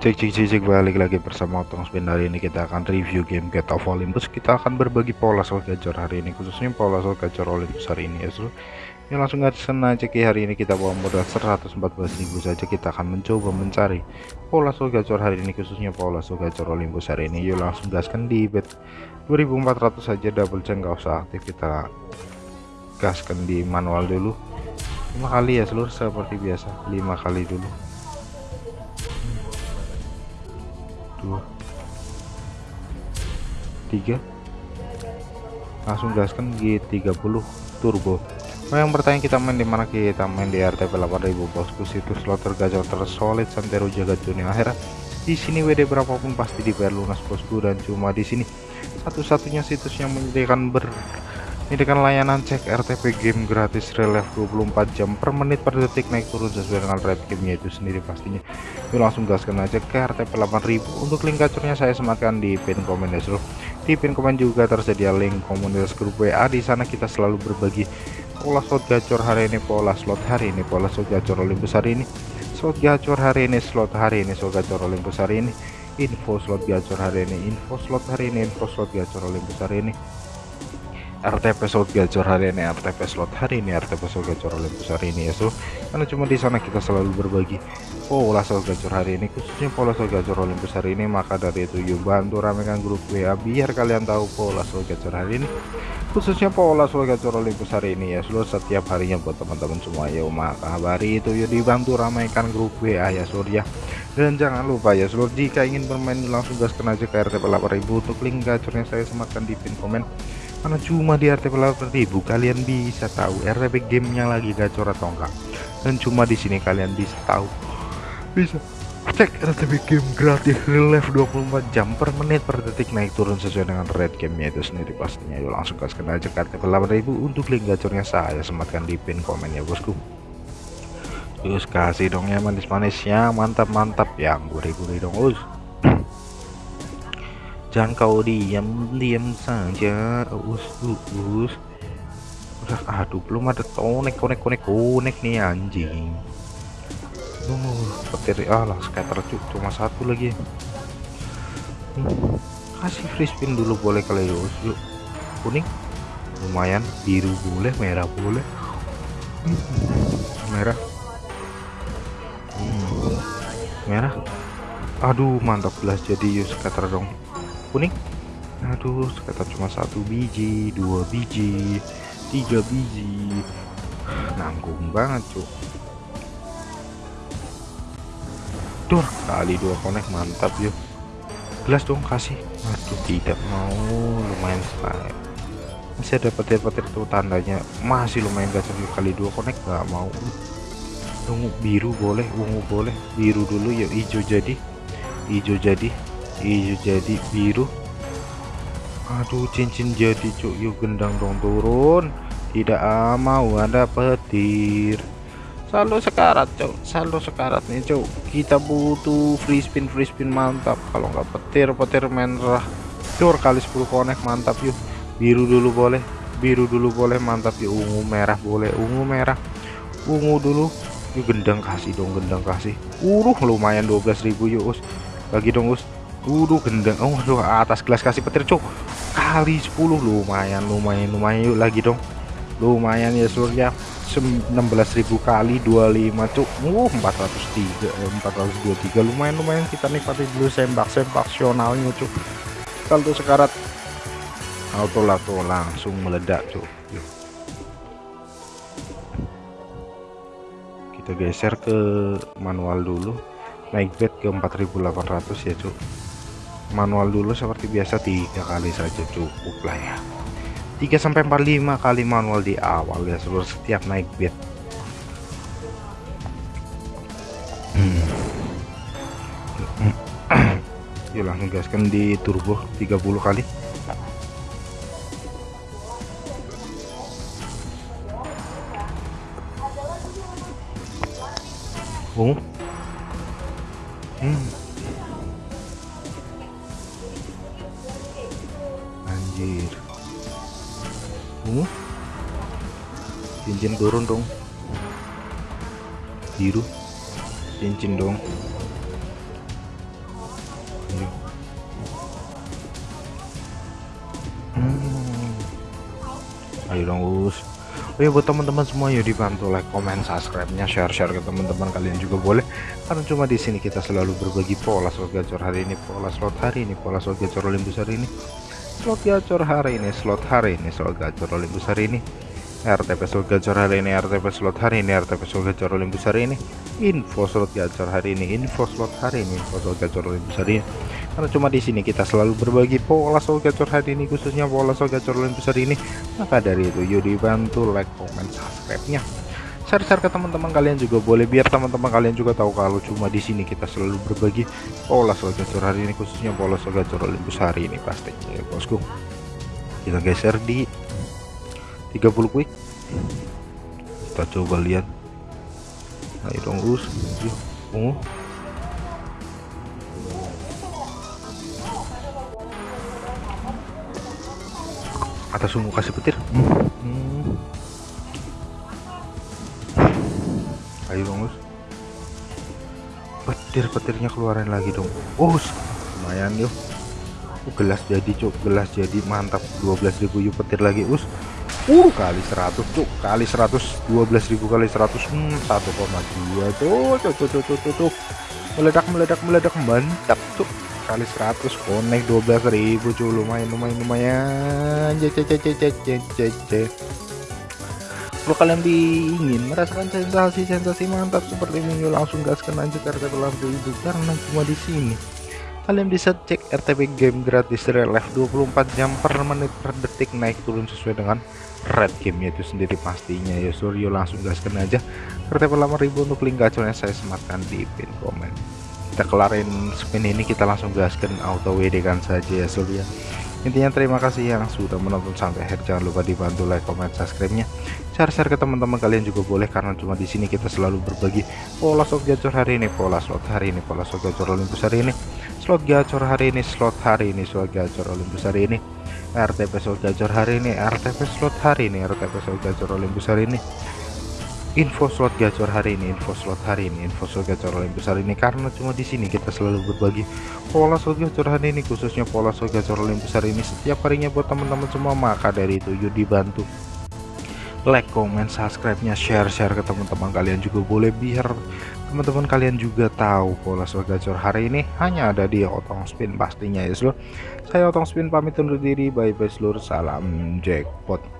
Cek cek cek cek balik lagi bersama Otong Spin hari ini kita akan review game Get of Olympus. Kita akan berbagi pola soal gacor hari ini khususnya pola soal gacor Olympus hari ini ya so ya langsung aja senang cek hari ini kita bawa modal 114.000 saja. Kita akan mencoba mencari pola soal gacor hari ini khususnya pola soal gacor Olympus hari ini. Yuk langsung gaskan di bet 2400 saja. Double check nggak usah aktif. Kita gaskan di manual dulu. Lima kali ya seluruh seperti biasa lima kali dulu dua. Tiga. Langsung gaskan G30 turbo. Oh, yang bertanya kita main di mana? Kita main di RTP 8000 bosku. Situs slot tergacor tersolid santero jagat dunia akhirat. Di sini WD berapapun pasti dibayar lunas bosku. Dan cuma di sini satu-satunya situs yang menyediakan ber ini dengan layanan cek RTP game gratis relief 24 jam per menit per detik naik turun sesuai dengan rate gamenya itu sendiri pastinya. Yuk langsung gaskan aja ke RTP 8000 untuk link gacornya saya sematkan di pin komen ya di pin komen juga tersedia link komunitas grup WA di sana kita selalu berbagi pola slot gacor hari ini pola slot hari ini pola slot gacor Olympus hari ini slot gacor hari ini slot hari ini slot gacor Olympus hari ini info slot gacor hari ini info slot hari ini info slot gacor Olympus hari ini RTP slot gacor hari ini RTP slot hari ini RTP slot gacor Olympus hari ini ya so. Karena cuma di sana kita selalu berbagi pola slot gacor hari ini khususnya pola slot gacor Olympus hari ini. Maka dari itu yuk bantu ramekan grup WA biar kalian tahu pola slot gacor hari ini khususnya pola slot gacor Olympus hari ini ya seluruh setiap harinya buat teman-teman semua ya maka hari itu yuk dibantu ramaikan grup WA ya seluruh ya. Dan jangan lupa ya seluruh jika ingin bermain langsung gaskan aja ke RTP 8000 untuk link gacornya saya sematkan di pin komen karena cuma di RTP 8000 kalian bisa tahu RTP gamenya lagi gacor atau enggak. Dan cuma di sini kalian bisa tahu. Bisa. Cek RTP game gratis relief 24 jam per menit per detik naik turun sesuai dengan rate gamenya itu sendiri pastinya. Yuk langsung gaskan aja ke RTP 8000 untuk link gacornya saya sematkan di pin komen ya bosku. Terus kasih dong ya manis-manisnya mantap-mantap yang gurih-gurih dong us jangan kau diam diam saja. Us us udah aduh belum ada konek konek konek konek nih anjing. Uh petir ah lah scatter cuma satu lagi. Hmm, kasih free spin dulu boleh kali ya us yuk. Kuning. Lumayan biru boleh merah boleh. Hmm, merah. Hmm, merah. Aduh mantap belas jadi yuk scatter dong kuning. Aduh sekitar cuma satu biji dua biji tiga biji. Nanggung banget cuk. Duh, kali dua konek mantap yuk gelas dong kasih. Aduh tidak mau lumayan sekali. Masih ada petir-petir tuh tandanya. Masih lumayan gacor kali dua konek nggak mau. Ungu biru boleh ungu boleh. Biru dulu ya hijau jadi. Hijau jadi hijau jadi biru. Aduh cincin jadi cuk. Yuk gendang dong turun. Tidak ah, mau ada petir. Selalu sekarat cuk. Selalu sekarat nih cuk. Kita butuh free spin free spin mantap. Kalau nggak petir petir merah cur kali 10 konek mantap yuk. Biru dulu boleh. Biru dulu boleh mantap yuk. Ungu merah boleh ungu merah. Ungu dulu. Yuk gendang kasih dong gendang kasih. Uruh lumayan 12.000 yuk us. Lagi dong us Udah gendang. Oh, aduh, atas gelas kasih petir, cok. Kali 10 lumayan, lumayan, lumayan yuk lagi dong. Lumayan ya seluruh ya. 16.000 kali 25 cuk. Uh, 403 eh, 423 lumayan lumayan kita nikmati dulu sembak-sembak sionalnya cuk. Kalau sekarat auto lato langsung meledak cuk. Yuk. Kita geser ke manual dulu. Naik bed ke 4800 ya cuk manual dulu seperti biasa tiga kali saja cukup lah ya. 3 sampai 45 kali manual di awal ya seluruh setiap naik bed hmm. yuk langsung gaskan di turbo 30 kali. Oh. Hmm cincin turun dong biru cincin dong hmm. ayo dong us Oh ya buat teman-teman semua yuk dibantu like, comment, subscribe-nya, share-share ke teman-teman kalian juga boleh. Karena cuma di sini kita selalu berbagi pola slot gacor hari ini, pola slot hari ini, pola slot gacor Olympus hari ini, slot gacor hari ini, slot hari ini, slot gacor Olympus hari ini. RTP slot gacor hari ini, RTP slot hari ini, RTP slot gacor Olympus hari ini, info slot gacor hari ini, info slot hari ini, info slot gacor Olympus hari ini. Karena cuma di sini kita selalu berbagi pola slot gacor hari ini, khususnya pola slot gacor Olympus hari ini. Maka dari itu, yuk dibantu like, comment, subscribe-nya. Share-share ke teman-teman kalian juga boleh biar teman-teman kalian juga tahu kalau cuma di sini kita selalu berbagi pola slot gacor hari ini, khususnya pola slot gacor Olympus hari ini pastinya ya bosku. Kita geser di 30 quick kita coba lihat. Ayo dong us yuk ungu. Atas ungu kasih petir. Hmm. ayo dong us petir-petirnya keluarin lagi dong. Us lumayan yuk. Gelas jadi cuk. Gelas jadi mantap. 12.000 yuk petir lagi us uh kali 100 cuk. Kali 100 12.000 kali 100 hmm, 1,2 tuh tuh tuh tuh tuh tuh meledak meledak meledak mantap tuh kali 100 konek 12.000 cuy lumayan lumayan lumayan. Cece kalau kalian ingin merasakan sensasi-sensasi mantap seperti ini langsung gaskan aja karena telah itu karena cuma di sini kalian bisa cek RTP game gratis relive 24 jam per menit per detik naik turun sesuai dengan red gamenya itu sendiri pastinya. Ya Suryo langsung gaskan aja. RTP 8000 untuk link gacornya saya sematkan di pin komen. Kita kelarin spin ini kita langsung gaskan auto WD kan saja ya Suryo intinya terima kasih yang sudah menonton sampai akhir. Jangan lupa dibantu like comment subscribe nya share-share ke teman-teman kalian juga boleh karena cuma di sini kita selalu berbagi pola slot gacor hari ini pola slot hari ini pola slot gacor Olympus hari ini slot gacor hari ini slot hari ini slot gacor Olympus hari ini. RTP slot gacor hari ini RTP slot hari ini RTP slot gacor Olympus hari ini. Info slot gacor hari ini info slot hari ini info slot gacor Olympus hari ini. Karena cuma di sini kita selalu berbagi pola slot gacor hari ini khususnya pola slot gacor Olympus hari ini setiap harinya buat teman-teman semua. Maka dari itu yuk dibantu like comment subscribe nya share share ke teman-teman kalian juga boleh biar teman-teman kalian juga tahu pola slot gacor hari ini hanya ada di otong spin pastinya ya seluruh saya otong spin pamit undur diri. Bye bye seluruh salam jackpot